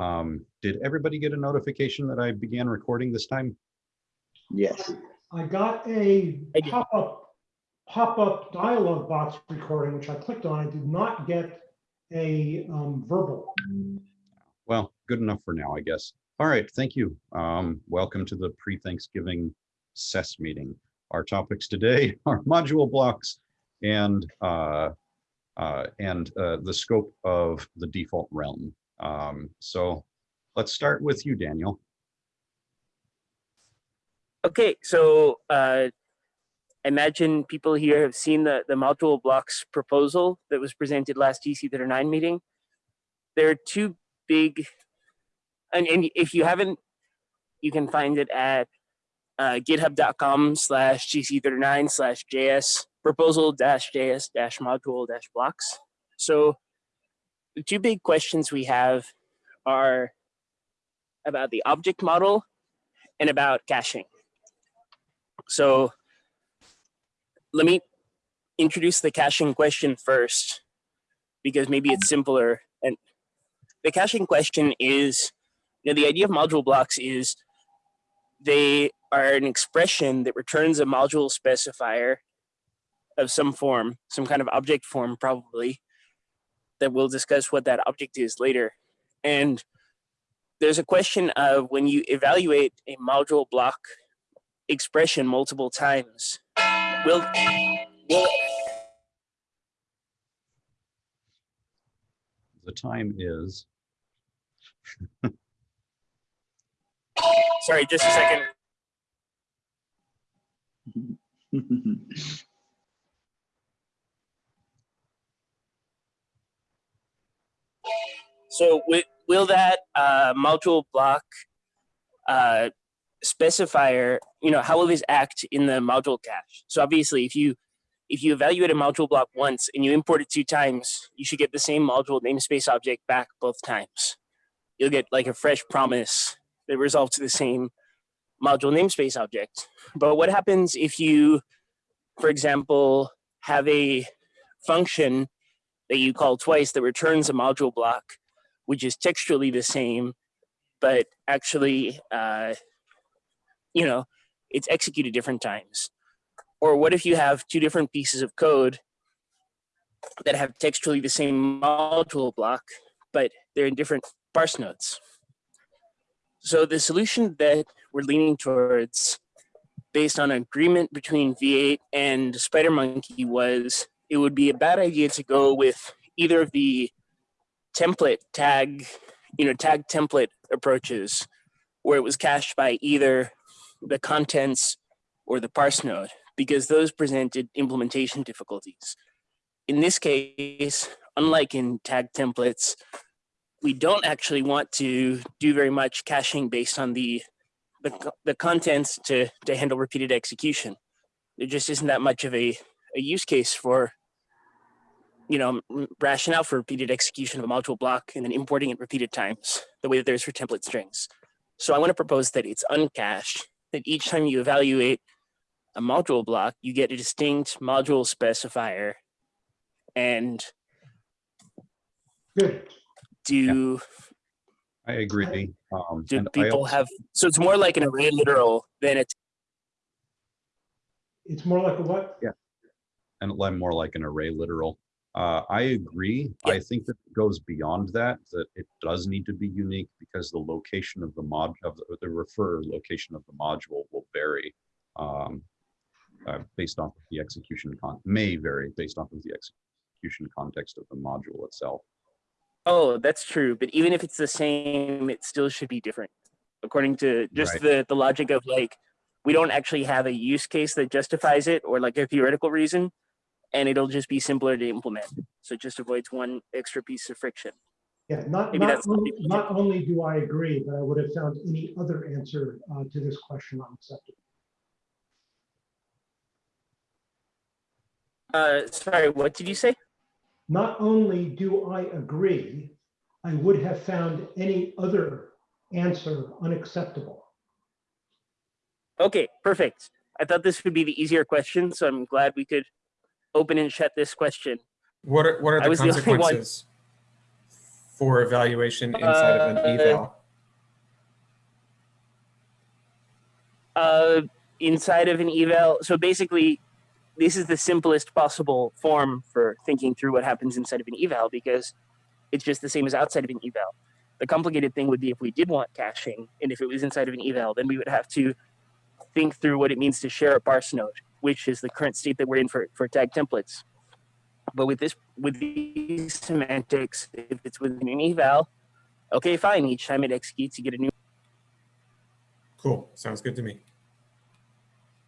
Um, did everybody get a notification that I began recording this time? Yes. I got a pop-up, pop-up dialogue box recording, which I clicked on. I did not get a um, verbal. Well, good enough for now, I guess. All right, thank you. Um, welcome to the pre-Thanksgiving SES meeting. Our topics today are module blocks and uh, uh, and uh, the scope of the default realm. Um, so let's start with you, Daniel. Okay, so uh, imagine people here have seen the, the module blocks proposal that was presented last TC39 meeting. There are two big, and, and if you haven't, you can find it at uh, github.com slash TC39 slash JS proposal dash JS dash module dash blocks. So two big questions we have are about the object model and about caching. So let me introduce the caching question first, because maybe it's simpler. And the caching question is, you know, the idea of module blocks is they are an expression that returns a module specifier of some form, some kind of object form probably, that we'll discuss what that object is later. And there's a question of when you evaluate a module block expression multiple times. Will, will The time is, sorry, just a second. So will that uh, module block uh, specifier, you know, how will this act in the module cache? So obviously, if you if you evaluate a module block once and you import it two times, you should get the same module namespace object back both times. You'll get like a fresh promise that resolves to the same module namespace object. But what happens if you, for example, have a function that you call twice that returns a module block, which is textually the same, but actually, uh, you know, it's executed different times. Or what if you have two different pieces of code that have textually the same module block, but they're in different parse nodes? So the solution that we're leaning towards based on agreement between V8 and SpiderMonkey was it would be a bad idea to go with either of the template tag, you know, tag template approaches where it was cached by either the contents or the parse node because those presented implementation difficulties. In this case, unlike in tag templates, we don't actually want to do very much caching based on the the, the contents to, to handle repeated execution. There just isn't that much of a, a use case for, you know, m- rationale for repeated execution of a module block and then importing it repeated times, the way that there's for template strings. So I want to propose that it's uncached, that each time you evaluate a module block, you get a distinct module specifier and Good. do I agree. Um, do people also- have so it's more like an array literal than it's It's more like a what? Yeah. And I'm more like an array literal. Uh, I agree. Yeah. I think that it goes beyond that, that it does need to be unique because the location of the mod of the, the refer location of the module will vary. Um, uh, based off of the execution con, may vary based off of the execution context of the module itself. Oh, that's true. But even if it's the same, it still should be different. According to just Right. the, the logic of like, we don't actually have a use case that justifies it or like a theoretical reason, and it'll just be simpler to implement. So it just avoids one extra piece of friction. Yeah, not, Maybe not, only- not only do I agree, but I would have found any other answer uh, to this question unacceptable. Uh, sorry, what did you say? Not only do I agree, I would have found any other answer unacceptable. Okay, perfect. I thought this would be the easier question, so I'm glad we could open and shut this question. What are, what are the was the consequences? for evaluation inside of an Uh, eval? uh, inside of an eval. So basically, this is the simplest possible form for thinking through what happens inside of an eval because it's just the same as outside of an eval. The complicated thing would be if we did want caching, and if it was inside of an eval, then we would have to think through what it means to share a parse node, which is the current state that we're in for, for tag templates. But with this, with these semantics, if it's within an eval, okay, fine. Each time it executes, you get a new Cool, sounds good to me.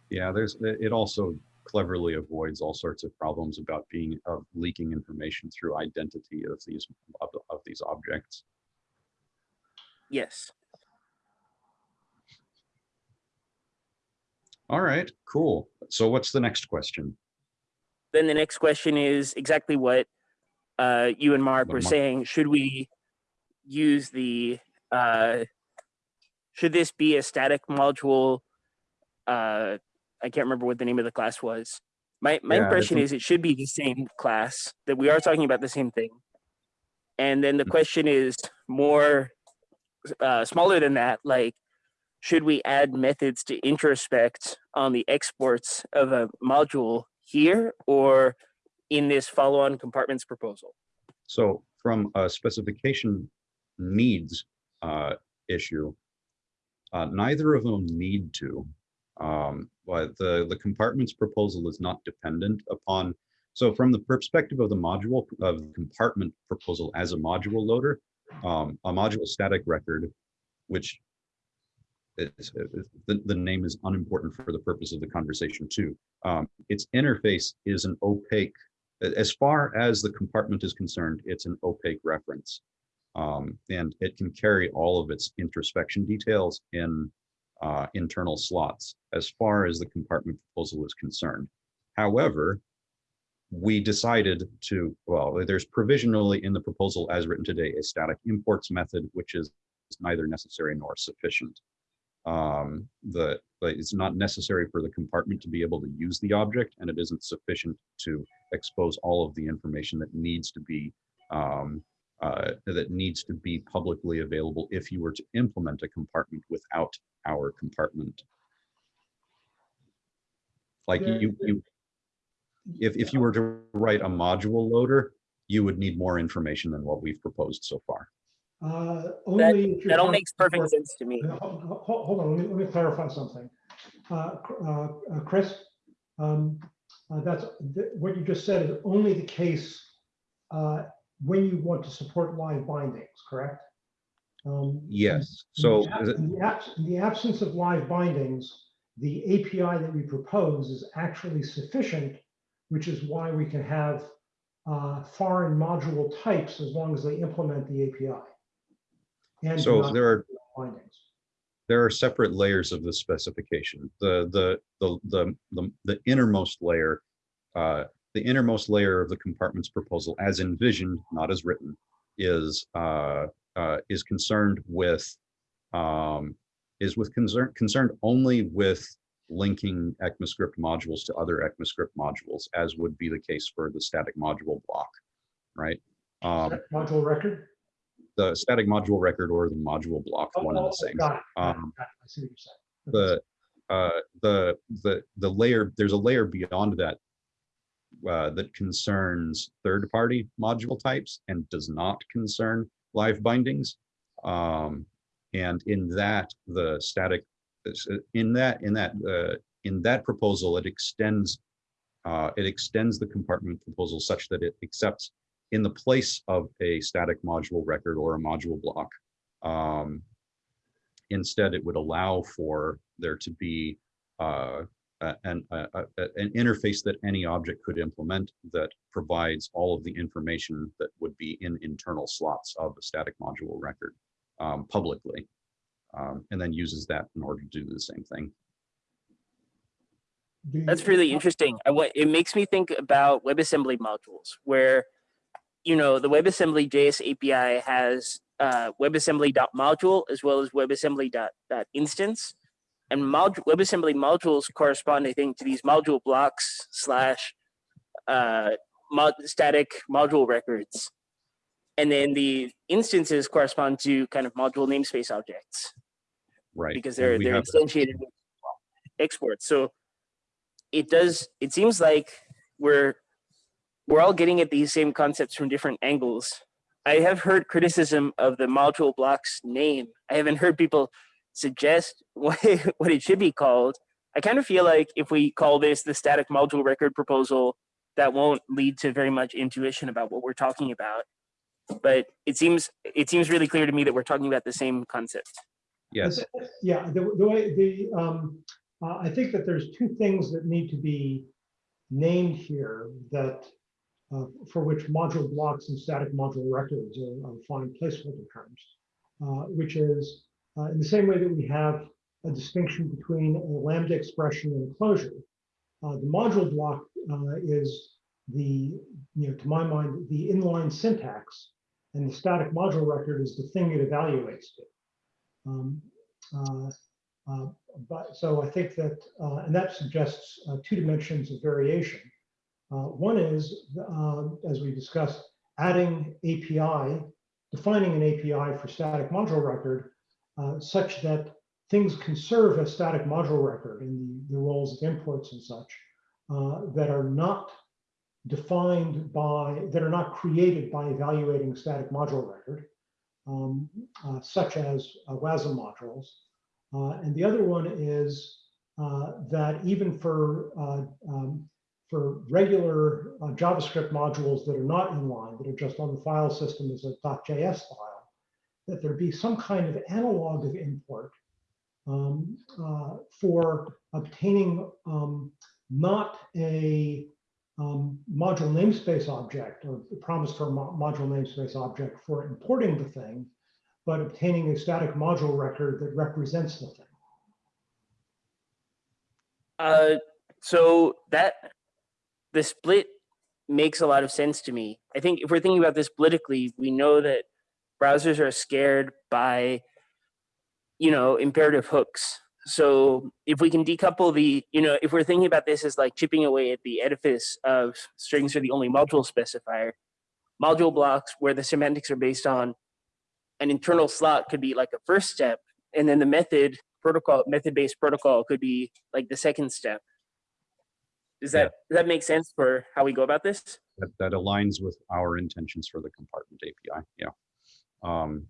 Yeah, there's, it it also cleverly avoids all sorts of problems about being, of leaking information through identity of these, of, of these objects. yes. All right, cool. So what's the next question? then the next question is exactly what uh, you and Mark What were Mark- saying. Should we use the, uh, should this be a static module? Uh, I can't remember what the name of the class was. My, my Yeah, impression is it should be the same class, that we are talking about the same thing. And then the Mm. question is more, uh, smaller than that, like, should we add methods to introspect on the exports of a module here or in this follow-on compartments proposal? So from a specification needs uh, issue, uh, neither of them need to. Um, but the, the compartments proposal is not dependent upon, so from the perspective of the module, of the compartment proposal as a module loader, um, a module static record, which is, the, the name is unimportant for the purpose of the conversation too. Um, its interface is an opaque as far as the compartment is concerned, it's an opaque reference. Um, and it can carry all of its introspection details in uh, internal slots as far as the compartment proposal is concerned. However, we decided to, well, there's provisionally in the proposal as written today, a static imports method, which is neither necessary nor sufficient. Um, the, but it's not necessary for the compartment to be able to use the object and it isn't sufficient to expose all of the information that needs to be um, uh, that needs to be publicly available if you were to implement a compartment without our compartment. Like you, you, if, if you were to write a module loader, you would need more information than what we've proposed so far. Uh, Only. if That all makes perfect about- sense to me. Uh, ho- ho- ho- Hold on, let me, let me clarify something. Uh, uh, uh, Chris, um, uh, that's, th- what you just said is only the case uh, when you want to support live bindings, correct? Um, Yes, in so the ab- is it- In the in the absence of live bindings, the API that we propose is actually sufficient, which is why we can have uh, foreign module types as long as they implement the API. And so not there are bindings. there are separate layers of the specification. The the the the the, the innermost layer, uh, the innermost layer of the compartments proposal, as envisioned, not as written, is uh, uh, is concerned with um, is with concern concerned only with linking ECMAScript modules to other ECMAScript modules, as would be the case for the static module block, right? Um, Module record? The static module record or the module block, Oh, one and oh, the same. got it, Um, got it. I see what you're saying. the uh the the the layer there's a layer beyond that uh that concerns third party module types and does not concern live bindings um and in that the static in that in that uh in that proposal it extends uh it extends the compartment proposal such that it accepts in the place of a static module record or a module block um instead it would allow for there to be uh, an, a- a- a- an interface that any object could implement that provides all of the information that would be in internal slots of a static module record um, publicly. um, and then uses that in order to do the same thing. That's really interesting. I, wa- it makes me think about WebAssembly modules where, you know, the WebAssembly JS API has uh, WebAssembly.module as well as WebAssembly.instance. And WebAssembly modules correspond, I think, to these module blocks slash uh, mod- static module records. And then the instances correspond to kind of module namespace objects Right. because they're they're instantiated with exports. So it does it seems like we're we're all getting at these same concepts from different angles. I have heard criticism of the module blocks name. I haven't heard people suggest what what it should be called. I kind of feel like if we call this the static module record proposal, that won't lead to very much intuition about what we're talking about. But it seems it seems really clear to me that we're talking about the same concept. Yes, Yeah, the, the way, the, um, uh, I think that there's two things that need to be named here that, uh, for which module blocks and static module records are, are fine placeholder terms. Uh, which is, uh, in the same way that we have a distinction between a lambda expression and a closure. Uh, the module block, is the, you know, to my mind, the inline syntax. And the static module record is the thing it evaluates to. Um, uh, But, so I think that, uh, and that suggests uh, two dimensions of variation. Uh, One is, uh, as we discussed, adding API, defining an API for static module record uh, such that things can serve as static module record in the, the roles of imports and such uh, that are not defined by, that are not created by evaluating static module record um, uh, such as uh, WASM modules. Uh, and the other one is that even for um, for regular uh, JavaScript modules that are not inline, that are just on the file system as a .js file, that there be some kind of analog of import um, uh, for obtaining um, not a um, module namespace object or the promise for a mo- module namespace object for importing the thing, but obtaining a static module record that represents the thing. Uh, so that the split makes a lot of sense to me. I think if we're thinking about this politically, we know that browsers are scared by, you know, imperative hooks. So if we can decouple the, you know, if we're thinking about this as like chipping away at the edifice of strings are the only module specifier, module blocks where the semantics are based on an internal slot could be like a first step, and then the method protocol, method-based protocol could be like the second step. Does that, does that make sense for how we go about this? that, that aligns with our intentions for the compartment API, yeah. Um,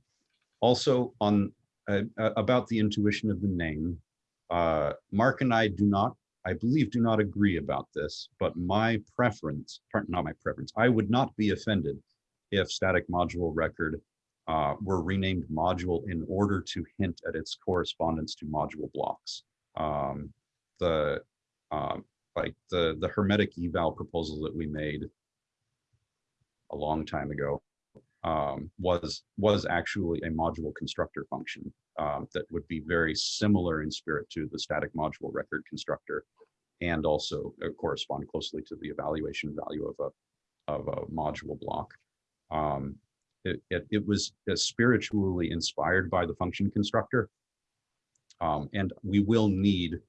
Also on, uh, uh, about the intuition of the name, uh, Mark and I do not, I believe, do not agree about this, but my preference, not my preference, I would not be offended if static module record uh, were renamed module in order to hint at its correspondence to module blocks. Um, The, um, like the, the hermetic eval proposal that we made a long time ago um, was was actually a module constructor function um, that would be very similar in spirit to the static module record constructor and also uh, correspond closely to the evaluation value of a of a module block. Um, it, it, it was uh, spiritually inspired by the function constructor. Um, and we will need,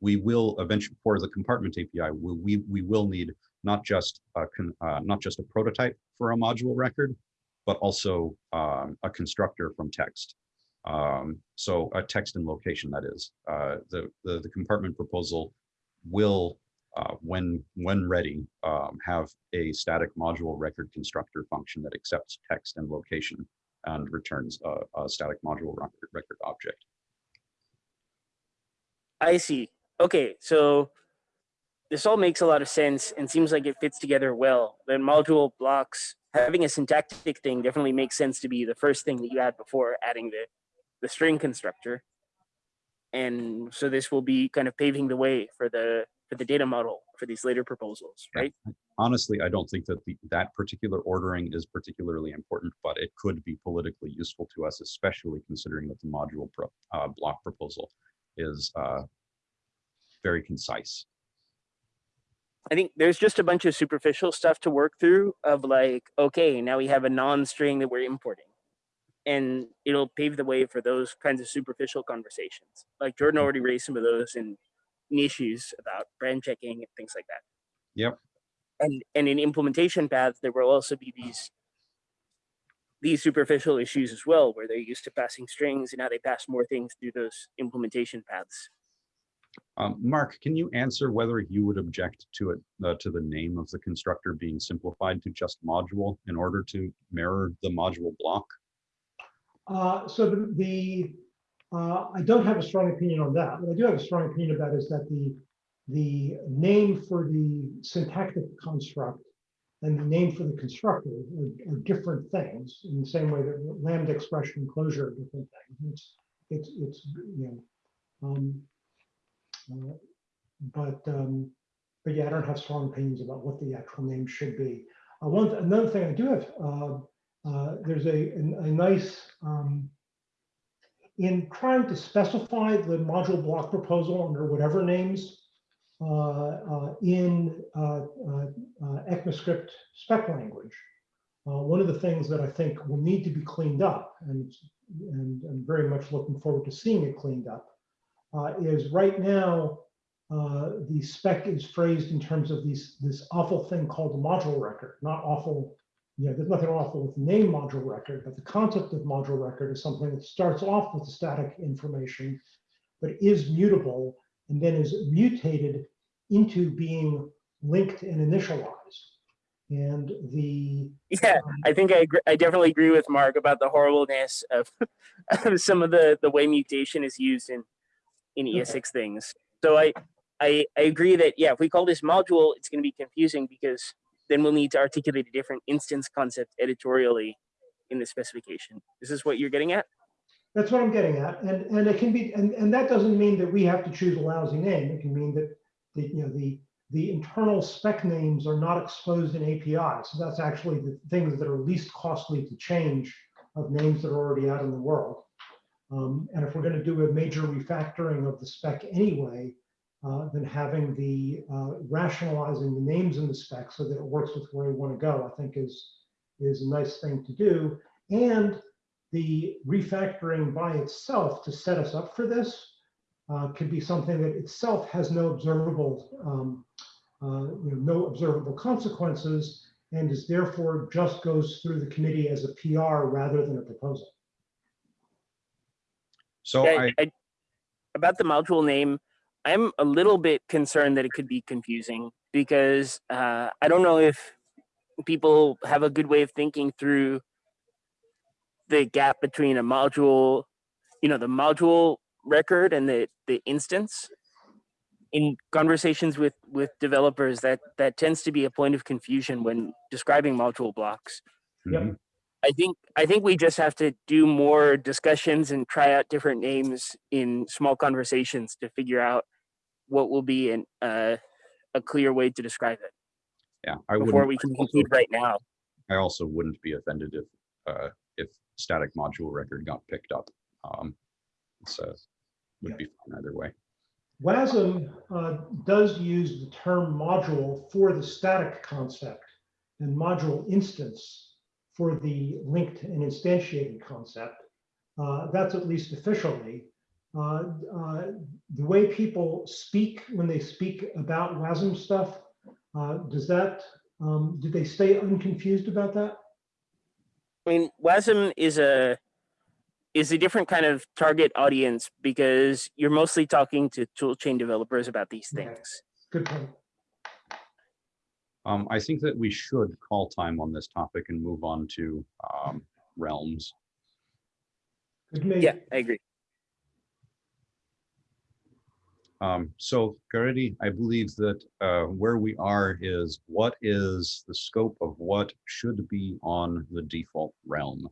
we will eventually, for the compartment API, we, we, we will need not just a con, uh, not just a prototype for a module record, but also um, a constructor from text. Um, so a text and location that is. Uh, the, the the compartment proposal will, uh, when when ready, um, have a static module record constructor function that accepts text and location and returns a, a static module record, record object. I see. Okay, so this all makes a lot of sense and seems like it fits together well. The module blocks, having a syntactic thing definitely makes sense to be the first thing that you add before adding the, the string constructor. And so this will be kind of paving the way for the for the data model for these later proposals, right? Honestly, I don't think that the, that particular ordering is particularly important, but it could be politically useful to us, especially considering that the module pro, uh, block proposal is uh, very concise. I think there's just a bunch of superficial stuff to work through of like, okay, now we have a non-string that we're importing. And it'll pave the way for those kinds of superficial conversations. Like Jordan already raised some of those in, in issues about brand checking and things like that. Yep. And and in implementation paths, there will also be these these superficial issues as well, where they're used to passing strings and now they pass more things through those implementation paths. Um, Mark, can you answer whether you would object to it, uh, to the name of the constructor being simplified to just module in order to mirror the module block? Uh, so the, the, uh, I don't have a strong opinion on that. What I do have a strong opinion about is that the, the name for the syntactic construct and the name for the constructor are, are different things in the same way that lambda expression closure are different things. It's, it's, it's, you know, um, uh, but, um, but yeah, I don't have strong opinions about what the actual name should be. Uh, one, another thing I do have, uh, uh, there's a, a, a nice, um, in trying to specify the module block proposal under whatever names in ECMAScript spec language, one of the things that I think will need to be cleaned up, and, and I'm very much looking forward to seeing it cleaned up, uh, is right now, uh, the spec is phrased in terms of these, this awful thing called the module record, not awful you know, there's nothing awful with the name module record, but the concept of module record is something that starts off with the static information, but is mutable and then is mutated into being linked and initialized. And the Yeah, I think I agree, I definitely agree with Mark about the horribleness of, of some of the the way mutation is used in in ES6 things. So I, I I agree that yeah, if we call this module, it's going to be confusing because then we'll need to articulate a different instance concept editorially in the specification. This is this what you're getting at? That's what I'm getting at. And, and it can be, and, and that doesn't mean that we have to choose a lousy name. It can mean that the, you know, the, the internal spec names are not exposed in API. So that's actually the things that are least costly to change of names that are already out in the world. Um, and if we're going to do a major refactoring of the spec anyway, uh, then having the uh, rationalizing the names in the spec so that it works with where we want to go, I think is is a nice thing to do. And the refactoring by itself to set us up for this uh, could be something that itself has no observable, um, uh, you know, no observable consequences, and is therefore just goes through the committee as a PR rather than a proposal. So Yeah, I, I- about the module name, I'm a little bit concerned that it could be confusing because uh, I don't know if people have a good way of thinking through the gap between a module, you know, the module record and the the instance. In conversations with with developers, that that tends to be a point of confusion when describing module blocks. Yep. I think I think we just have to do more discussions and try out different names in small conversations to figure out what will be an uh, a clear way to describe it yeah, I before wouldn't, we can conclude right now. I also wouldn't be offended if, uh, if static module record got picked up. Um, so would Yeah. be fine either way. WASM uh, does use the term module for the static concept and module instance for the linked and instantiated concept. Uh, That's at least officially. Uh, uh, The way people speak when they speak about WASM stuff, uh, does that, um, do they stay unconfused about that? I mean, WASM is a is a different kind of target audience because you're mostly talking to toolchain developers about these Okay. things. Good point. Um, I think that we should call time on this topic and move on to, um, realms. Good to me. Yeah, I agree. Um, so Caridy, I believe that, uh, where we are is what is the scope of what should be on the default realm?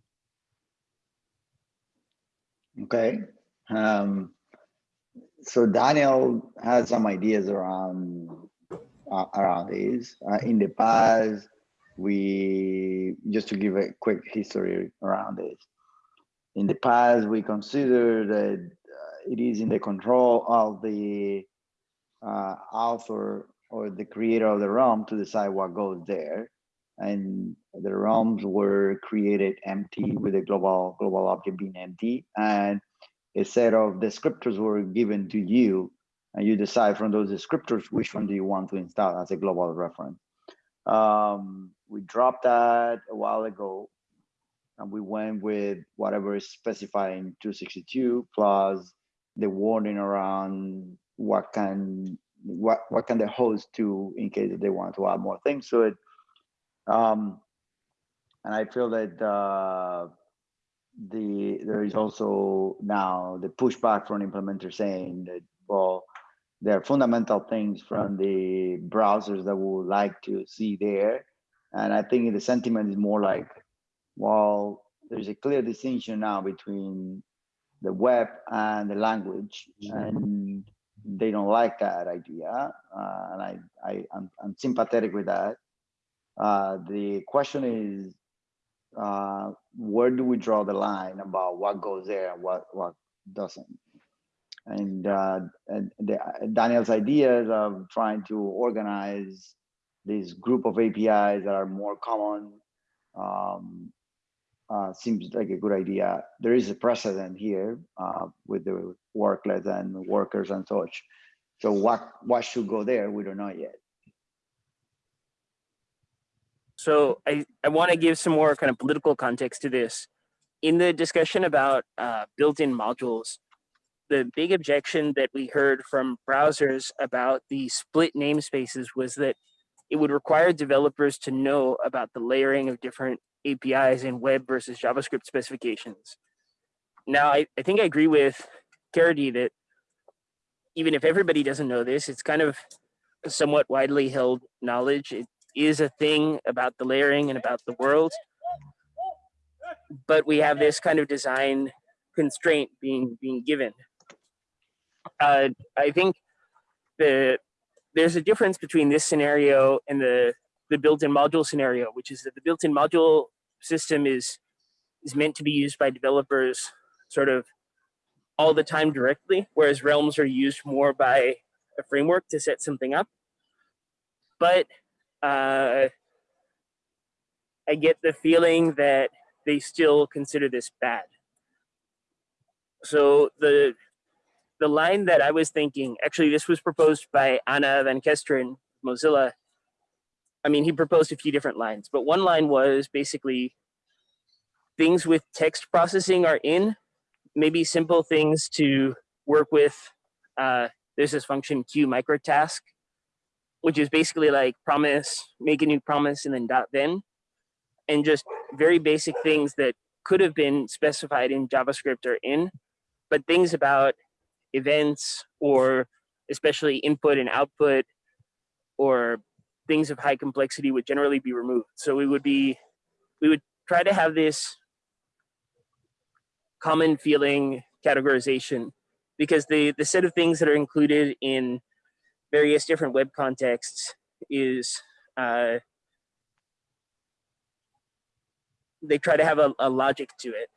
Okay. Um, so Daniel has some ideas around uh, around this. Uh, in the past, we just to give a quick history around this. In the past, we considered that uh, it is in the control of the uh, author or the creator of the realm to decide what goes there. And the realms were created empty with a global global object being empty, and a set of descriptors were given to you, and you decide from those descriptors which one do you want to install as a global reference. Um, we dropped that a while ago, And we went with whatever is specified in two sixty-two plus the warning around what can, what, what can the host do in case they want to add more things to it. Um, and I feel that, uh, the, there is also now the pushback from implementers saying that, there are fundamental things from the browsers that we would like to see there. And I think the sentiment is more like, well, there's a clear distinction now between the web and the language, and they don't like that idea. Uh, and I, I, I'm, I'm sympathetic with that. Uh, the question is, uh, where do we draw the line about what goes there and what, what doesn't? And, uh, and the, Daniel's ideas of trying to organize this group of APIs that are more common um, uh, seems like a good idea. There is a precedent here uh, with the worklets and workers and such. So what what should go there? We don't know yet. So I, I want to give some more kind of political context to this. In the discussion about uh, built-in modules, the big objection that we heard from browsers about the split namespaces was that it would require developers to know about the layering of different APIs in web versus JavaScript specifications. Now, I, I think I agree with Caridy that even if everybody doesn't know this, it's kind of somewhat widely held knowledge. It is a thing about the layering and about the world. But we have this kind of design constraint being being given. Uh, I think the there's a difference between this scenario and the the built-in module scenario, which is that the built-in module system is is meant to be used by developers sort of all the time directly, whereas realms are used more by a framework to set something up. But uh, I get the feeling that they still consider this bad. So the the line that I was thinking, actually, this was proposed by Anne van Kesteren, Mozilla. I mean, he proposed a few different lines, but one line was basically things with text processing are in, maybe simple things to work with. Uh, there's this function queueMicrotask, which is basically like promise, make a new promise, and then dot then, and just very basic things that could have been specified in JavaScript or in, but things about events or especially input and output or things of high complexity would generally be removed. So we would be, we would try to have this common feeling categorization because the, the set of things that are included in various different web contexts is uh, they try to have a, a logic to it.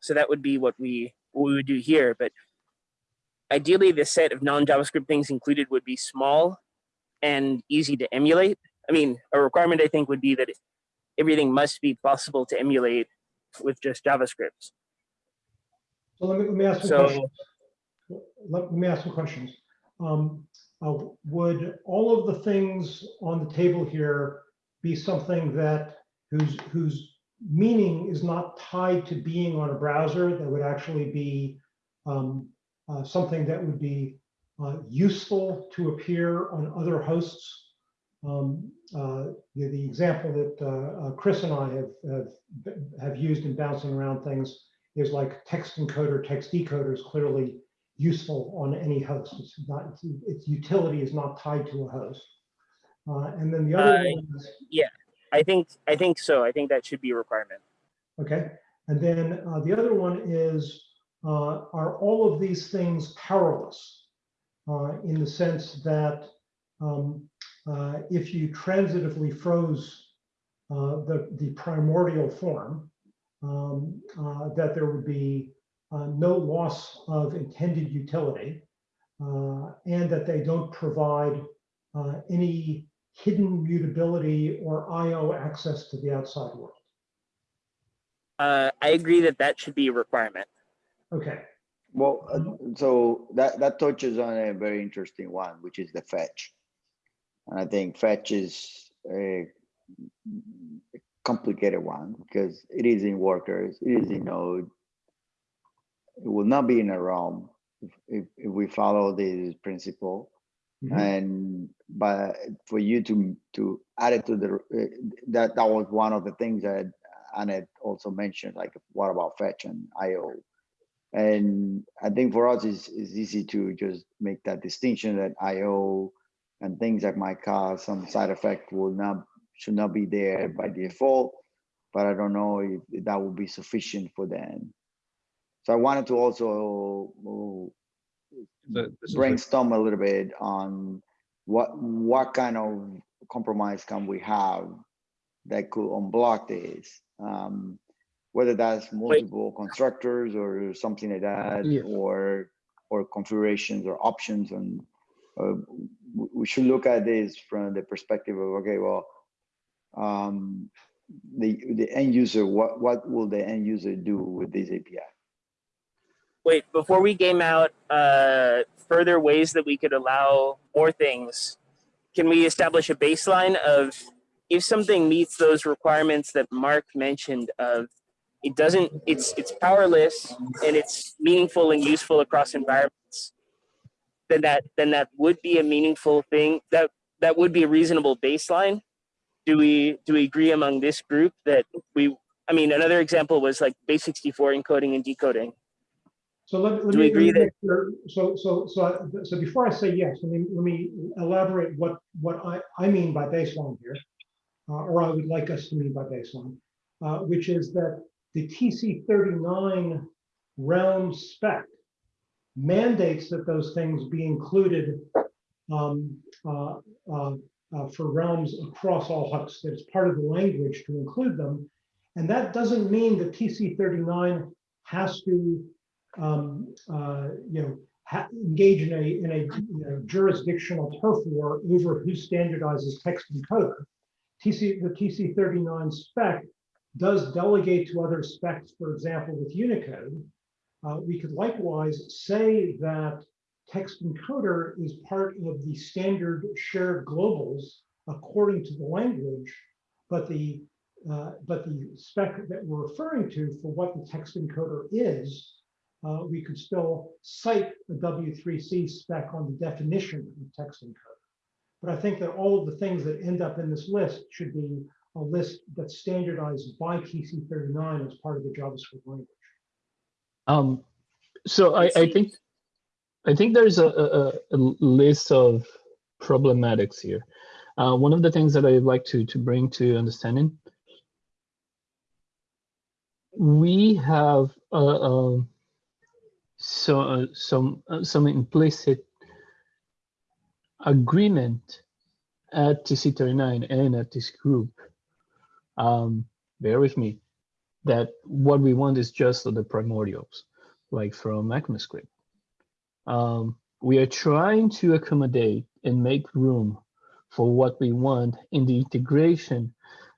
So that would be what we what we would do here. But ideally, the set of non-JavaScript things included would be small and easy to emulate. I mean, a requirement I think would be that everything must be possible to emulate with just JavaScript. So let me, let me ask some So questions. Let me ask some questions. Um, uh, Would all of the things on the table here be something that whose, whose meaning is not tied to being on a browser that would actually be um, uh, something that would be uh, useful to appear on other hosts? Um, uh, The the example that uh, Chris and I have, have, have used in bouncing around things is like text encoder, text decoder is clearly useful on any host. It's not, its, its utility is not tied to a host. Uh, and then the other one is, I think I think so. I think that should be a requirement. okay. And then uh, the other one is, uh, are all of these things powerless? Uh, in the sense that um, uh, if you transitively froze uh, the, the primordial form, um, uh, that there would be uh, no loss of intended utility, and that they don't provide any hidden mutability or IO access to the outside world. I agree that that should be a requirement. Okay, Well, uh, so that that touches on a very interesting one, which is the fetch. And I think fetch is a complicated one because it is in workers, it is in node. It will not be in a realm if, if, if we follow this principle. Mhm. And but for you to to add it to the uh, that that was one of the things that Annette also mentioned, like what about fetch and IO? And I think for us it's, it's easy to just make that distinction that IO and things that might cause some side effect will not should not be there by default. But I don't know if if that will be sufficient for them. So I wanted to also The- this is a- brainstorm a little bit on what what kind of compromise can we have that could unblock this um whether that's multiple constructors or something like that Yeah. or or configurations or options and uh, we should look at this from the perspective of okay well um the the end user what what will the end user do with this api Wait, before we game out uh, further ways that we could allow more things, can we establish a baseline of if something meets those requirements that Mark mentioned of it doesn't, it's it's powerless and it's meaningful and useful across environments, then that then that would be a meaningful thing. That that would be a reasonable baseline. Do we do we agree among this group that we? I mean, another example was like base 64 encoding and decoding. So let, let Do me. agree that- sure- So, so, so, so before I say yes, let me, let me elaborate what, what I, I mean by baseline here. uh, Or I would like us to mean by baseline, uh, which is that the TC thirty-nine realm spec mandates that those things be included um, uh, uh, uh, for realms across all hooks, that it's part of the language to include them. And that doesn't mean that TC thirty-nine has to um, uh, you know, engage in a, in a you know, jurisdictional turf war over who standardizes text encoder. TC, the TC thirty-nine spec does delegate to other specs, for example, with Unicode. Uh, we could likewise say that text encoder is part of the standard shared globals according to the language, but the uh, but the spec that we're referring to for what the text encoder is uh, we could still cite the W3C spec on the definition of text encoder. But I think that all of the things that end up in this list should be a list that's standardized by TC39 as part of the JavaScript language. Um, so I, I think, I think there's a, a, a list of problematics here. Uh, one of the things that I'd like to, to bring to understanding, we have uh, um, so uh, some uh, some implicit agreement at TC39 and at this group. Um, bear with me that what we want is just the primordials, like from ECMAScript. Um, we are trying to accommodate and make room for what we want in the integration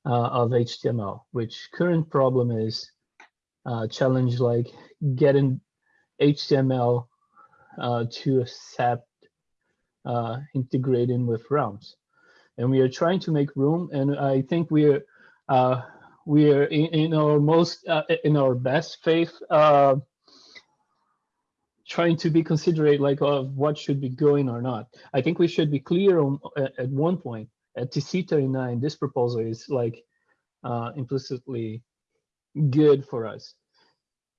uh, of HTML, which current problem is uh, challenge like getting HTML uh, to accept uh, integrating with realms. And we are trying to make room, and I think we are uh, we are in, in our most uh, in our best faith uh, trying to be considerate like of what should be going or not. I think we should be clear on at, at one point at tc39 this proposal is like uh, implicitly good for us.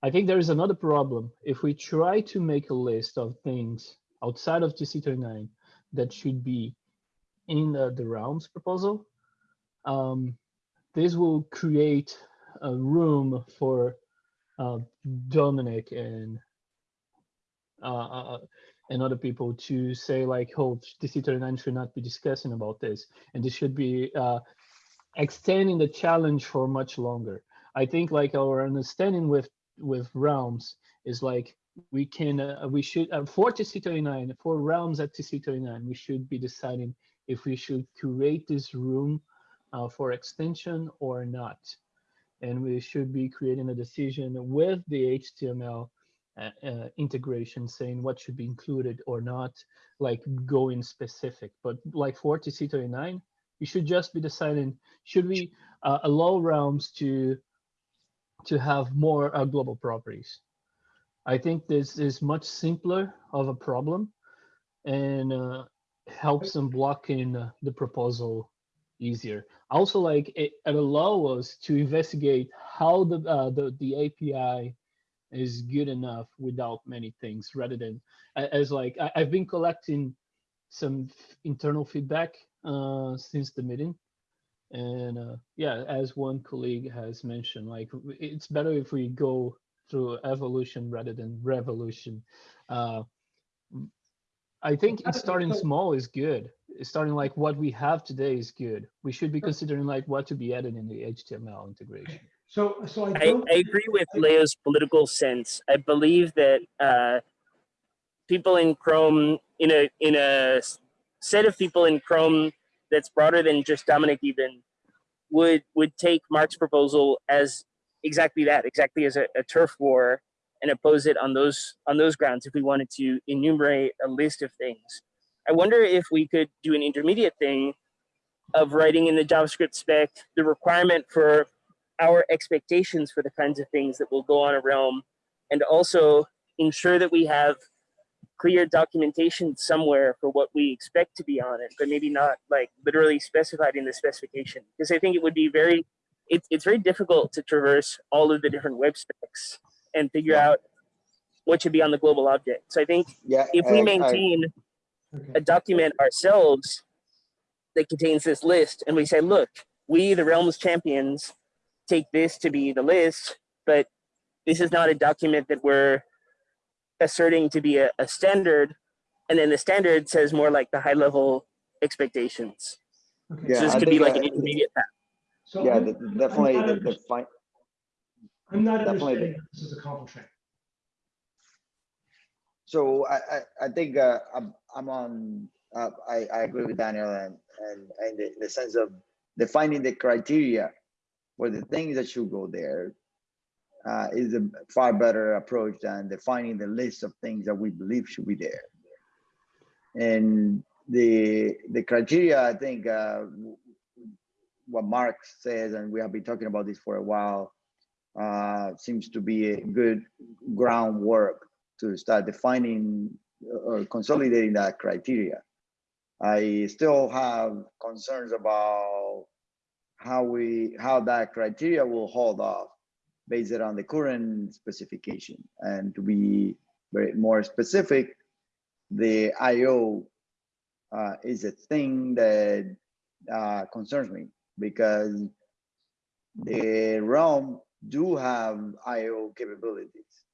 I think there is another problem. If we try to make a list of things outside of tc39 that should be in uh, the realms proposal um, this will create a room for uh, Domenic and uh, uh, and other people to say like, oh, TC39 should not be discussing about this, and this should be uh, extending the challenge for much longer. I think like our understanding with with realms is like we can uh, we should uh, for TC39 for realms at TC39 we should be deciding if we should create this room uh, for extension or not. And we should be creating a decision with the HTML uh, uh, integration saying what should be included or not, like going specific. But like for TC39, We should just be deciding, should we uh, allow realms to to have more uh, global properties? I think this is much simpler of a problem and uh, helps in blocking the proposal easier. Also, like it, it allow us to investigate how the, uh, the the API is good enough without many things, rather than as like I, I've been collecting some internal feedback uh, since the meeting, and uh, yeah, as one colleague has mentioned, like it's better if we go through evolution rather than revolution. Uh, I think it's starting small is good. It's starting like what we have today is good. We should be considering like what to be added in the HTML integration. So, so I I. I agree with Leo's political sense. I believe that uh, people in Chrome, in a in a s- set of people in Chrome that's broader than just Domenic even, would would take Mark's proposal as exactly that, exactly as a, a turf war, and oppose it on those on those grounds. If we wanted to enumerate a list of things, I wonder if we could do an intermediate thing of writing in the JavaScript spec the requirement for our expectations for the kinds of things that will go on a realm and also ensure that we have clear documentation somewhere for what we expect to be on it but maybe not like literally specified in the specification because i think it would be very it, it's very difficult to traverse all of the different web specs and figure Yeah. out what should be on the global object so i think Yeah. if we I- I- maintain Okay. a document ourselves that contains this list and we say look we the realms champions take this to be the list but this is not a document that we're asserting to be a, a standard and then the standard says more like the high level expectations Okay. Yeah, so this I could be think, like an uh, intermediate path So Yeah, the- the- definitely the, under- the fi- I'm not definitely understanding this is accomplishing. So I, I, I think uh, I'm, I'm on, uh, I, I agree with Daniel and, and, and the, the sense of defining the criteria for the things that should go there uh, is a far better approach than defining the list of things that we believe should be there. And the, the criteria, I think, uh, what Mark says, and we have been talking about this for a while, uh, seems to be a good groundwork to start defining or consolidating that criteria. I still have concerns about how we, how that criteria will hold off based on the current specification. And to be very more specific, the IO uh, is a thing that uh, concerns me because the realm do have IO capabilities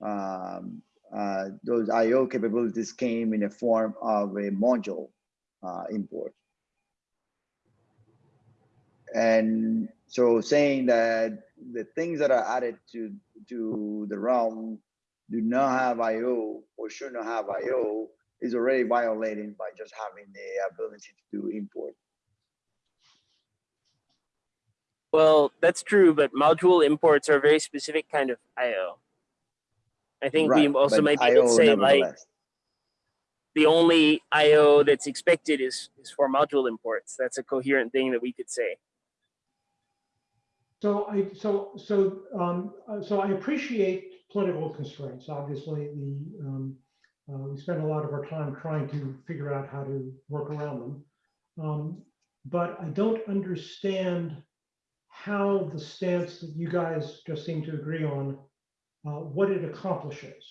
um, uh, those IO capabilities came in the form of a module uh, import. And so saying that the things that are added to, to the realm do not have IO or should not have IO is already violating by just having the ability to do import. Well that's true but module imports are a very specific kind of io i think we also might be able to say like the only IO that's expected is, is for module imports. That's a coherent thing that we could say. So I, so, so, um, uh, so I appreciate political constraints. Obviously, the, um, uh, we spend a lot of our time trying to figure out how to work around them. Um, but I don't understand how the stance that you guys just seem to agree on, uh, what it accomplishes.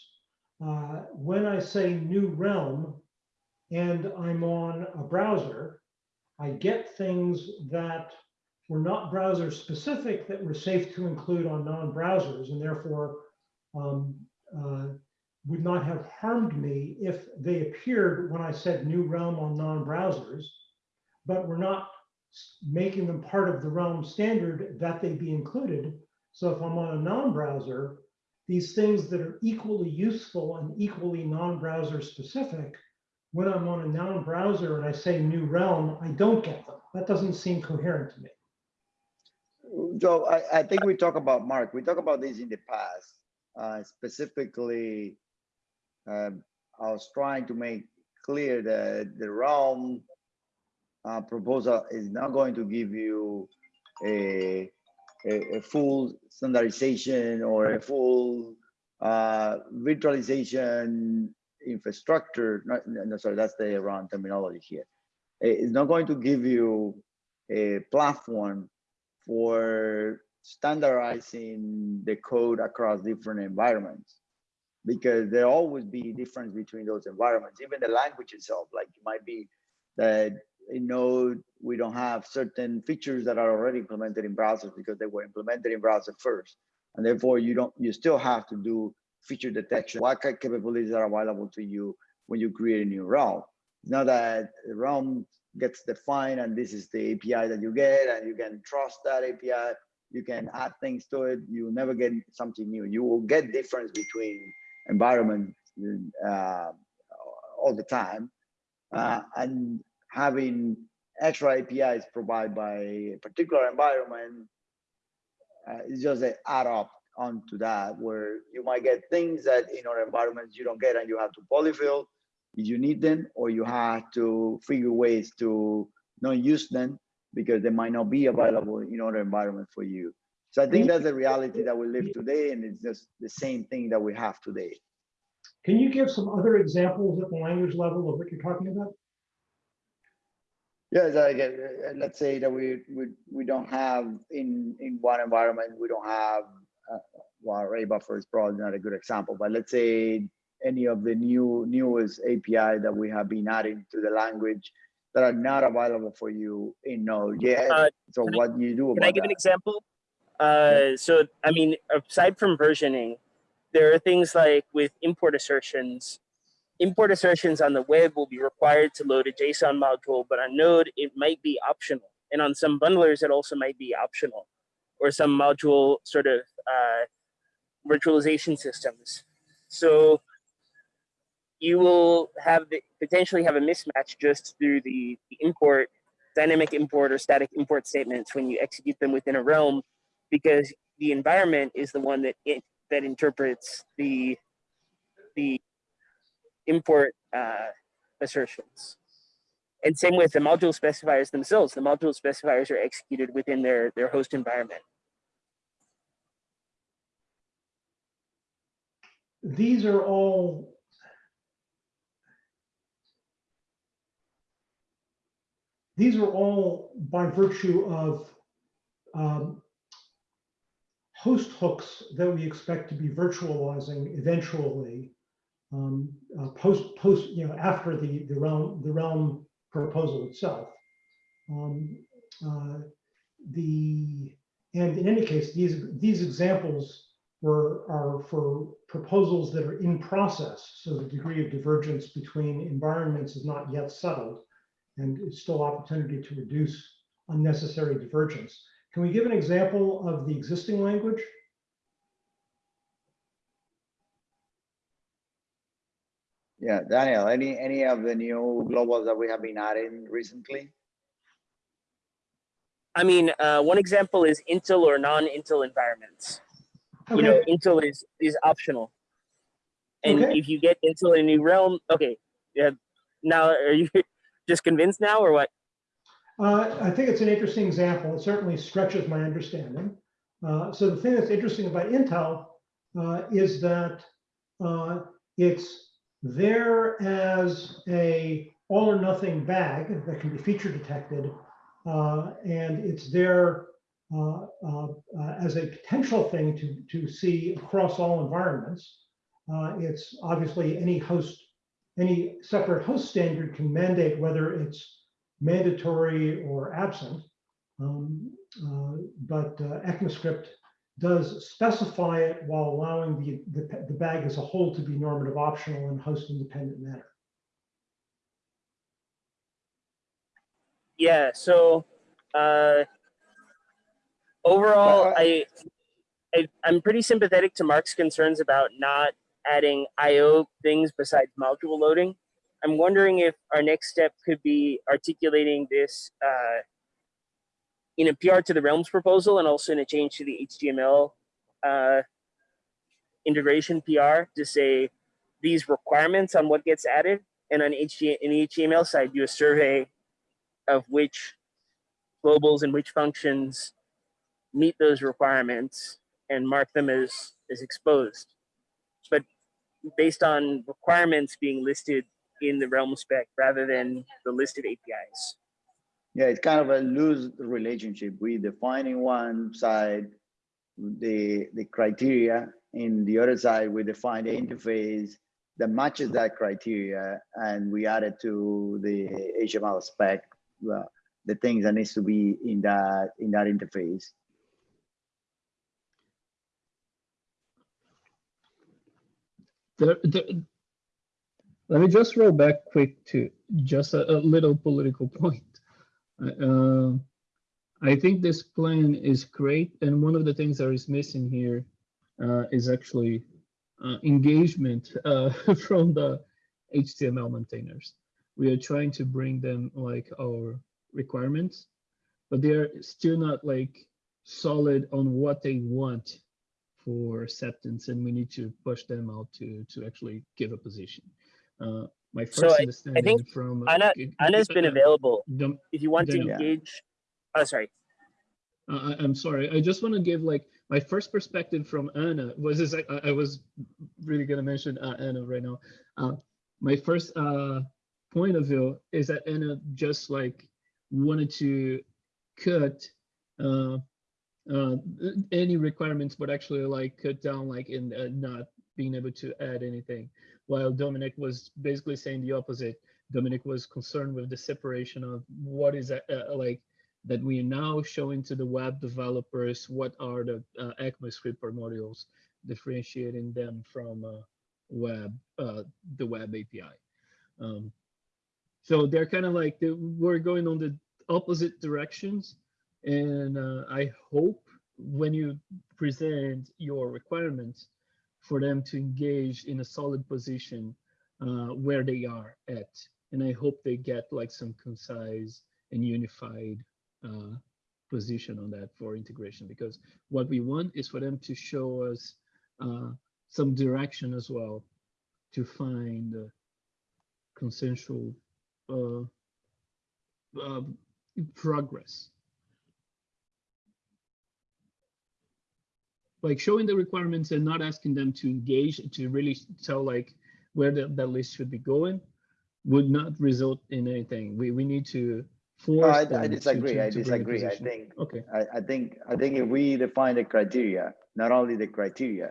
Uh, when I say new realm and I'm on a browser, I get things that were not browser specific that were safe to include on non-browsers and therefore um, uh, would not have harmed me if they appeared when I said new realm on non-browsers, but were not making them part of the realm standard that they be included. So if I'm on a non-browser, these things that are equally useful and equally non-browser specific, when I'm on a non-browser and I say new realm, I don't get them. That doesn't seem coherent to me. Joe, I, I think we talk about, Mark, we talk about this in the past, uh, specifically, um, I was trying to make clear that the realm uh, proposal is not going to give you a, a, a full standardization or a full uh, virtualization infrastructure. Not, no, sorry, that's the wrong terminology here. It's not going to give you a platform for standardizing the code across different environments because there always be difference between those environments even the language itself like it might be that in node we don't have certain features that are already implemented in browsers because they were implemented in browser first. And therefore you don't you still have to do feature detection. What kind of capabilities are available to you when you create a new realm? Not that the realm gets defined and this is the api that you get and you can trust that api you can add things to it you never get something new. You will get difference between environment uh, all the time. Uh, and having extra apis provided by a particular environment uh, is just an add up onto that where you might get things that in other environments you don't get and you have to polyfill if you need them or you have to figure ways to not use them because they might not be available in other environments for you. So I think that's the reality that we live today, and it's just the same thing that we have today. Can you give some other examples at the language level of what you're talking about? Yeah, like, uh, let's say that we we we don't have in in one environment we don't have uh, well array buffer is probably not a good example, but let's say any of the new newest API that we have been adding to the language that are not available for you in Node yet. Uh, so can I- what you do Can I give an example? Uh, so, I mean, aside from versioning, there are things like with import assertions. Import assertions on the web will be required to load a JSON module, but on Node, it might be optional. And on some bundlers, it also might be optional, or some module sort of uh, virtualization systems. So you will have the, potentially have a mismatch just through the, the import, dynamic import or static import statements when you execute them within a realm, because the environment is the one that it, that interprets the the import uh, assertions. And same with the module specifiers themselves. The module specifiers are executed within their their host environment. These are all these are all by virtue of um, host hooks that we expect to be virtualizing eventually um, uh, post post you know after the the realm the realm proposal itself. Um, uh, the and in any case, these these examples were are for proposals that are in process. So the degree of divergence between environments is not yet settled, and it's still opportunity to reduce unnecessary divergence. Can we give an example of the existing language? Yeah, Daniel, any any of the new globals that we have been adding recently? I mean, uh, one example is Intl or non-Intl environments. You know, Intl is is optional, and Okay. if you get Intl in a new realm, okay, yeah. Now, are you just convinced now, or what? uh, I think it's an interesting example. It certainly stretches my understanding. Uh, so the thing that's interesting about Intl uh, is that uh, it's there as a all or nothing bag that can be feature detected, uh, and it's there uh, uh, uh, as a potential thing to to see across all environments. Uh, it's obviously any host, any separate host standard can mandate whether it's mandatory or absent. Um, uh, but ECMAScript does specify it while allowing the, the, the bag as a whole to be normative optional in host independent manner. Yeah. So, uh, overall, uh, I, I I'm pretty sympathetic to Mark's concerns about not adding I/O things besides module loading. I'm wondering if our next step could be articulating this uh, in a PR to the Realms proposal and also in a change to the HTML uh, integration PR to say these requirements on what gets added, and on HT in the HTML side, do a survey of which globals and which functions meet those requirements and mark them as, as exposed. But based on requirements being listed in the Realm spec rather than the list of APIs. Yeah, it's kind of a loose relationship. We define in one side the, the criteria, in the other side, we define the interface that matches that criteria, and we add it to the HTML spec, uh, the things that needs to be in that, in that interface. There, there, let me just roll back quick to just a, a little political point. Uh, I think this plan is great, and one of the things that is missing here uh, is actually uh, engagement uh, from the HTML maintainers. We are trying to bring them like our requirements, but they're still not like solid on what they want for acceptance, and we need to push them out to to actually give a position. Uh, my So first I- think from Anne, Anne's been uh, available. Dom- If you want to engage, oh, sorry. Uh, I'm sorry. I just want to give like my first perspective from Anne was is I, I was really gonna mention uh, Anne right now. Uh, my first uh, point of view is that Anne just like wanted to cut uh, uh, any requirements, but actually like cut down like in uh, not being able to add anything. While Domenic was basically saying the opposite. Domenic was concerned with the separation of what is uh, uh, like that we are now showing to the web developers what are the uh, ECMAScript modules, differentiating them from uh, web, uh, the web API. Um, so they're kind of like they, we're going on the opposite directions, and uh, I hope when you present your requirements for them to engage in a solid position uh, where they are at, and I hope they get like some concise and unified uh, position on that for integration because what we want is for them to show us uh, some direction as well to find uh, consensual uh, uh, progress. Like showing the requirements and not asking them to engage to really tell like where the, that list should be going would not result in anything. We we need to No, force I, I to- disagree. to- I to a disagree. I think Okay. I, I think, I think if we define the criteria, not only the criteria,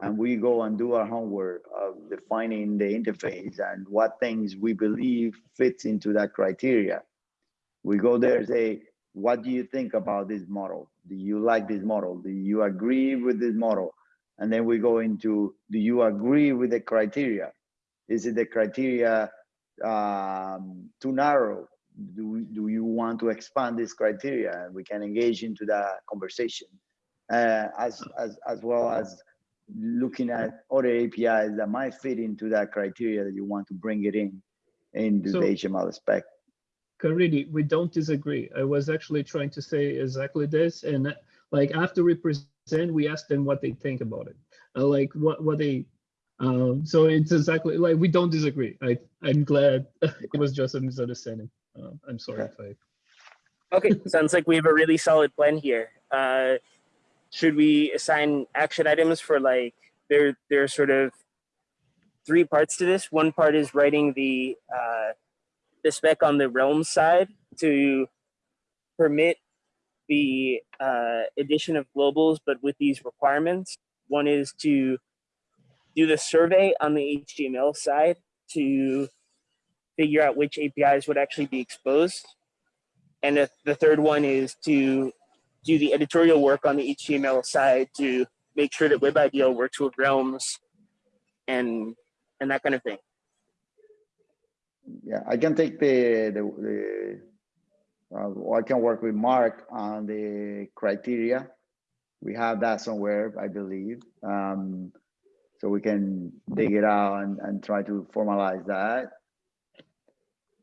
and we go and do our homework of defining the interface and what things we believe fits into that criteria. We go there and say, what do you think about this model? Do you like this model? Do you agree with this model? And then we go into, do you agree with the criteria? Is it the criteria um, too narrow? do, do you want to expand this criteria? And we can engage into that conversation. Uh, as, as, as well as looking at other APIs that might fit into that criteria that you want to bring it in, into So- the HTML spec. Caridy, we don't disagree. I was actually trying to say exactly this, and like after we present, we ask them what they think about it, uh, like what what they. Um, so it's exactly like we don't disagree. I I'm glad it was just a misunderstanding. Uh, I'm sorry if I. Okay, sounds like we have a really solid plan here. Uh, should we assign action items for like there? There are sort of three parts to this. One part is writing the uh, the spec on the Realm side to permit the uh, addition of globals, but with these requirements. One is to do the survey on the HTML side to figure out which APIs would actually be exposed. And the, third one is to do the editorial work on the HTML side to make sure that WebIDL works with Realms and and that kind of thing. Yeah, I can take the, the, the, uh, I can work with Mark on the criteria. We have that somewhere, I believe. Um, so we can dig it out and, and try to formalize that.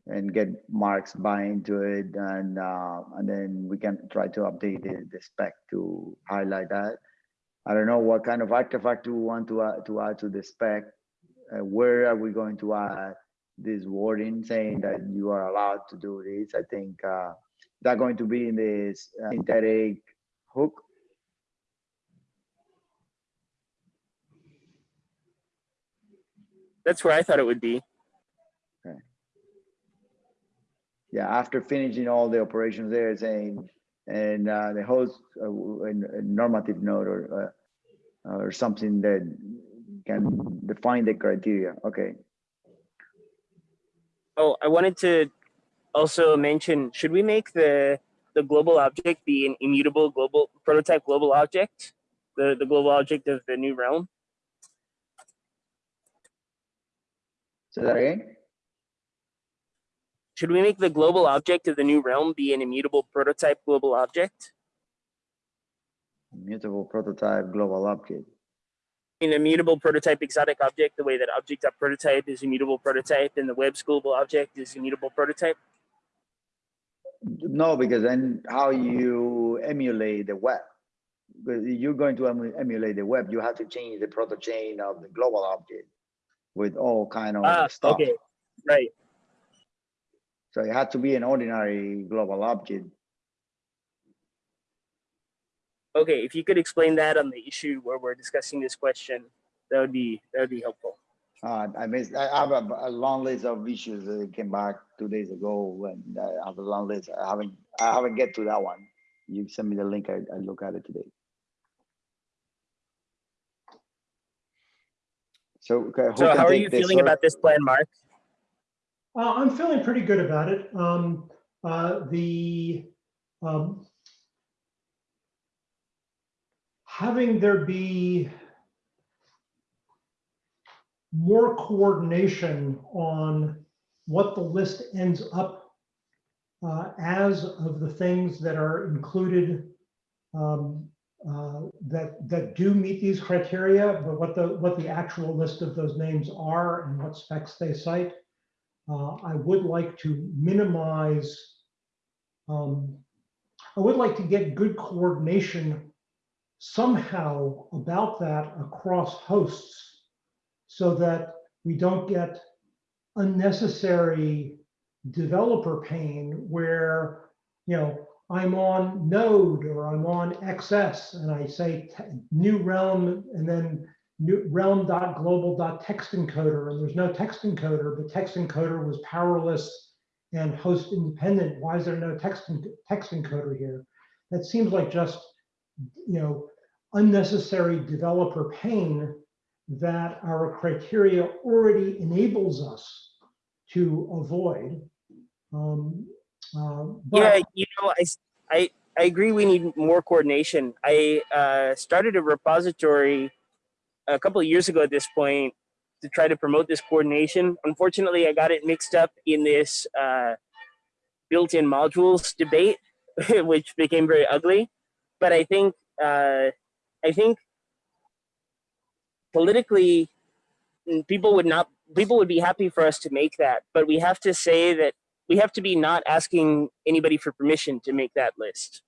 And get Mark's buy into it and, uh, and then we can try to update the, the spec to highlight that. I don't know what kind of artifact we want to add, to add to the spec. Uh, where are we going to add this wording saying that you are allowed to do this. I think uh, that going to be in this uh, synthetic hook. That's where I thought it would be. Yeah, after finishing all the operations there, saying, and uh, the host uh, w- a a normative note or uh, or something that can define the criteria. Okay. Oh, I wanted to also mention, should we make the the global object be an immutable global prototype global object? The the global object of the new realm? Say that again. Should we make the global object of the new realm be an immutable prototype global object? Immutable prototype global object. An immutable prototype exotic object, the way that object.prototype is immutable prototype and the web's global object is immutable prototype? No, because then how you emulate the web? You're going to emulate the web, you have to change the proto chain of the global object with all kind Ah, of stuff. okay, right. So it had to be an ordinary global object. Okay, if you could explain that on the issue where we're discussing this question, that would be that would be helpful. Uh, I missed, I have a, a long list of issues that came back two days ago and I have a long list. I haven't, I haven't get to that one. You send me the link, I, I look at it today. So. okay, So how are you feeling first? about this plan, Mark? Uh, I'm feeling pretty good about it. Um, uh, the, um, having there be more coordination on what the list ends up uh, as of the things that are included um, uh, that that do meet these criteria, but what the what the actual list of those names are and what specs they cite. Uh, I would like to minimize, um, I would like to get good coordination somehow about that across hosts so that we don't get unnecessary developer pain where, you know, I'm on node or I'm on XS and I say new realm and then new realm.global.text encoder and there's no text encoder, but text encoder was powerless and host independent. Why is there no text, text encoder here? That seems like just, you know, unnecessary developer pain that our criteria already enables us to avoid. Um, uh, Yeah, you know, I I agree we need more coordination. I uh, started a repository a couple of years ago at this point to try to promote this coordination. Unfortunately, I got it mixed up in this uh, built-in modules debate, which became very ugly. But I think, uh, I think politically, mm, people would not, people would be happy for us to make that. But we have to say that we have to be not asking anybody for permission to make that list.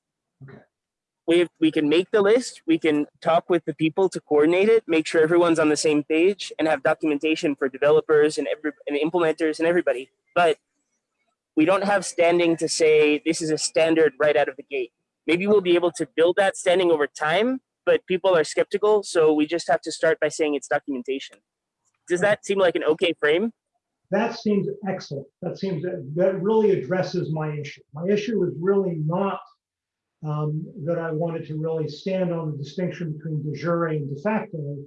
Okay. We, we can make the list, we can talk with the people to coordinate it, make sure everyone's on the same page and have documentation for developers and every, and implementers and everybody. But we don't have standing to say this is a standard right out of the gate. Maybe we'll be able to build that standing over time, but people are skeptical. So we just have to start by saying it's documentation. Does that seem like an okay frame? That seems excellent. That seems, that really addresses my issue. My issue is really not um, that I wanted to really stand on the distinction between de jure and de facto.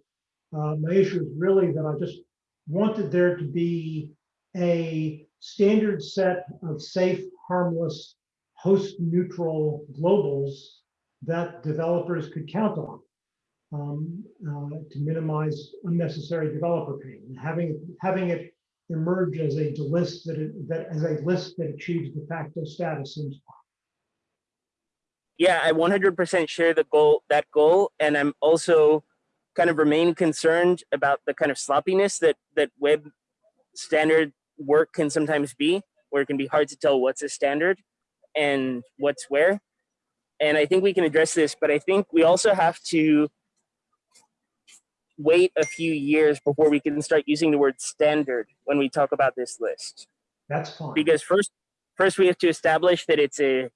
Uh, my issue is really that I just wanted there to be a standard set of safe, harmless, host neutral globals that developers could count on um, uh, to minimize unnecessary developer pain. And Having, having it emerge as a list that, it- that as a list that achieves de facto status seems yeah, I 100% share the goal, that goal, and I'm also kind of remain concerned about the kind of sloppiness that that web standard work can sometimes be, where it can be hard to tell what's a standard and what's where. And I think we can address this, but I think we also have to wait a few years before we can start using the word standard when we talk about this list. That's fine. Because first, first we have to establish that it's a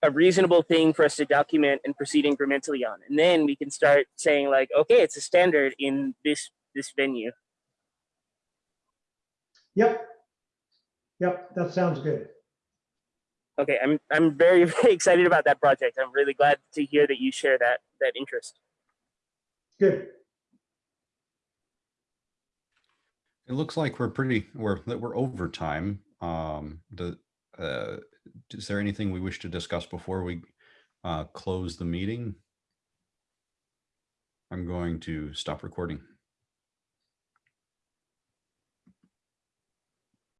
a reasonable thing for us to document and proceed incrementally on, and then we can start saying like, okay, it's a standard in this this venue. Yep. Yep, that sounds good. Okay, I'm I'm very very excited about that project. I'm really glad to hear that you share that that interest. Good. It looks like we're pretty, we're, that we're over time. Um, the, uh, is there anything we wish to discuss before we, uh, close the meeting? I'm going to stop recording.